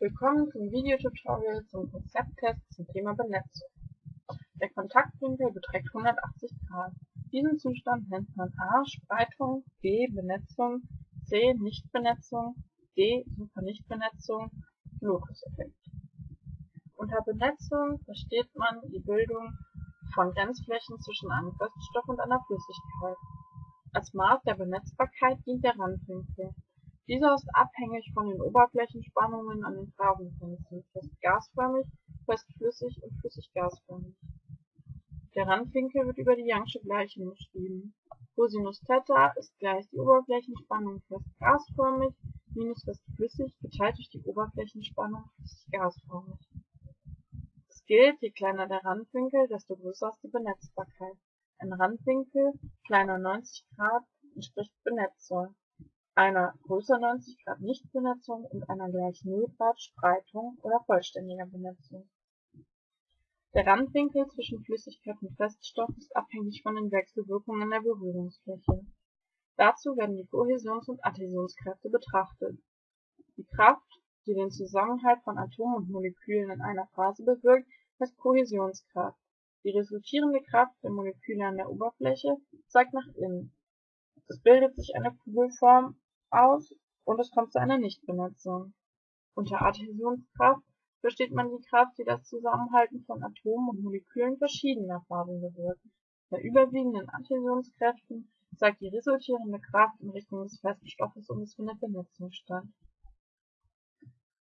Willkommen zum Videotutorial zum Konzepttest zum Thema Benetzung. Der Kontaktwinkel beträgt 180 Grad. Diesen Zustand nennt man A. Spreitung, B. Benetzung, C. Nichtbenetzung, D. Supernichtbenetzung, Lotus-Effekt. Unter Benetzung versteht man die Bildung von Grenzflächen zwischen einem Feststoff und einer Flüssigkeit. Als Maß der Benetzbarkeit dient der Randwinkel. Dieser ist abhängig von den Oberflächenspannungen an den Phasenfenstern (fest-gasförmig, fest-flüssig und flüssig-gasförmig). Der Randwinkel wird über die Young'sche Gleichung beschrieben. Cosinus Theta ist gleich die Oberflächenspannung fest-gasförmig minus fest-flüssig geteilt durch die Oberflächenspannung flüssig-gasförmig. Es gilt, je kleiner der Randwinkel, desto größer ist die Benetzbarkeit. Ein Randwinkel kleiner 90 Grad entspricht Benetzung einer größer 90 Grad Nichtbenetzung und einer gleich 0 Grad Spreitung oder vollständiger Benetzung. Der Randwinkel zwischen Flüssigkeit und Feststoff ist abhängig von den Wechselwirkungen der Berührungsfläche. Dazu werden die Kohäsions und Adhäsionskräfte betrachtet. Die Kraft, die den Zusammenhalt von Atomen und Molekülen in einer Phase bewirkt, heißt Kohäsionskraft. Die resultierende Kraft der Moleküle an der Oberfläche zeigt nach innen. Es bildet sich eine Kugelform aus und es kommt zu einer Nichtbenetzung. Unter Adhäsionskraft versteht man die Kraft, die das Zusammenhalten von Atomen und Molekülen verschiedener Phasen bewirkt. Bei überwiegenden Adhäsionskräften zeigt die resultierende Kraft in Richtung des Feststoffes und es findet Benetzung statt.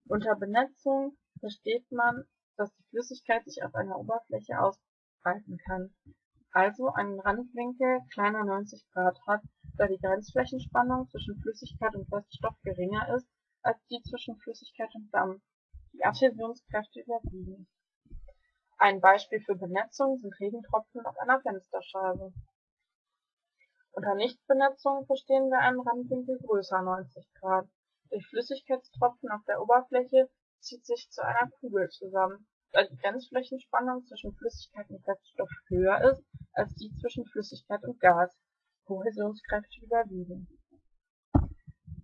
Unter Benetzung versteht man, dass die Flüssigkeit sich auf einer Oberfläche ausbreiten kann, also einen Randwinkel kleiner 90 Grad hat da die Grenzflächenspannung zwischen Flüssigkeit und Feststoff geringer ist als die zwischen Flüssigkeit und Dampf, die Adhäsionskräfte überwiegen. Ein Beispiel für Benetzung sind Regentropfen auf einer Fensterscheibe. Unter Nichtbenetzung verstehen wir einen Randwinkel größer 90 Grad. Durch Flüssigkeitstropfen auf der Oberfläche zieht sich zu einer Kugel zusammen, da die Grenzflächenspannung zwischen Flüssigkeit und Feststoff höher ist als die zwischen Flüssigkeit und Gas Kohäsionskräfte überwiegen.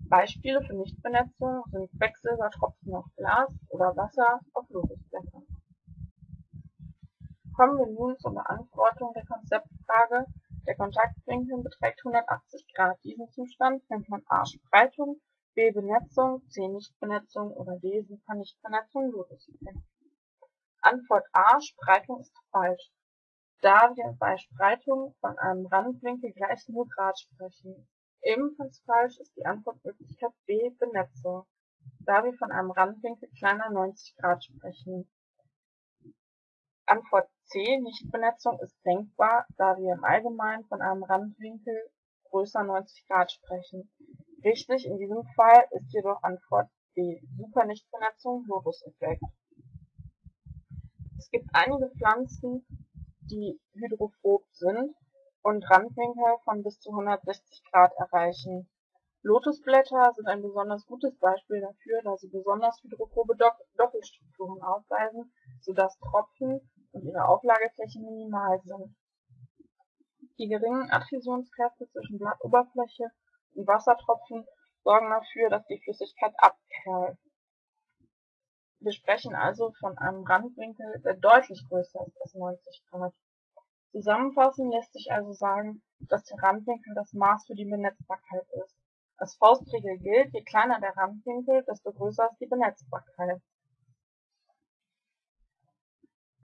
Beispiele für Nichtbenetzung sind Quecksilbertropfen auf Glas oder Wasser auf Lotusblätter. Kommen wir nun zur Beantwortung der Konzeptfrage. Der Kontaktwinkel beträgt 180 Grad. Diesen Zustand nennt man A Spreitung, B Benetzung, C Nichtbenetzung oder D Supernichtbenetzung Lotuseffekt. Antwort A Spreitung ist falsch da wir bei Spreitung von einem Randwinkel gleich 0 Grad sprechen. Ebenfalls falsch ist die Antwortmöglichkeit B Benetzung, da wir von einem Randwinkel kleiner 90 Grad sprechen. Antwort C Nichtbenetzung ist denkbar, da wir im Allgemeinen von einem Randwinkel größer 90 Grad sprechen. Richtig in diesem Fall ist jedoch Antwort B Supernichtbenetzung Lotus-Effekt. Es gibt einige Pflanzen, die hydrophob sind und Randwinkel von bis zu 160 Grad erreichen. Lotusblätter sind ein besonders gutes Beispiel dafür, da sie besonders hydrophobe Doppelstrukturen aufweisen, sodass Tropfen und ihre Auflagefläche minimal sind. Die geringen Adhäsionskräfte zwischen Blattoberfläche und Wassertropfen sorgen dafür, dass die Flüssigkeit abperlt. Wir sprechen also von einem Randwinkel, der deutlich größer ist als 90 Grad. Zusammenfassend lässt sich also sagen, dass der Randwinkel das Maß für die Benetzbarkeit ist. Als Faustregel gilt, je kleiner der Randwinkel, desto größer ist die Benetzbarkeit